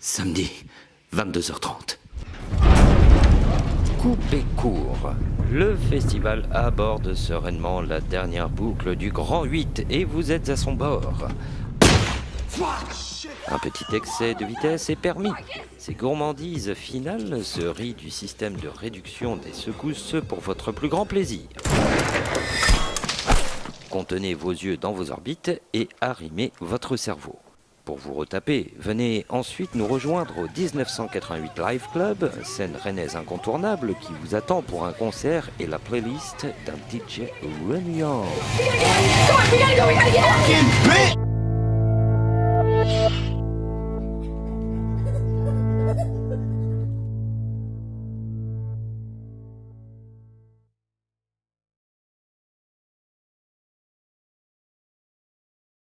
Samedi, 22h30. Coupez court. Le festival aborde sereinement la dernière boucle du Grand 8 et vous êtes à son bord. Un petit excès de vitesse est permis. Ces gourmandises finales se rient du système de réduction des secousses pour votre plus grand plaisir. Contenez vos yeux dans vos orbites et arrimez votre cerveau. Pour vous retaper, venez ensuite nous rejoindre au 1988 Live Club, scène rennaise incontournable qui vous attend pour un concert et la playlist d'un DJ bitch!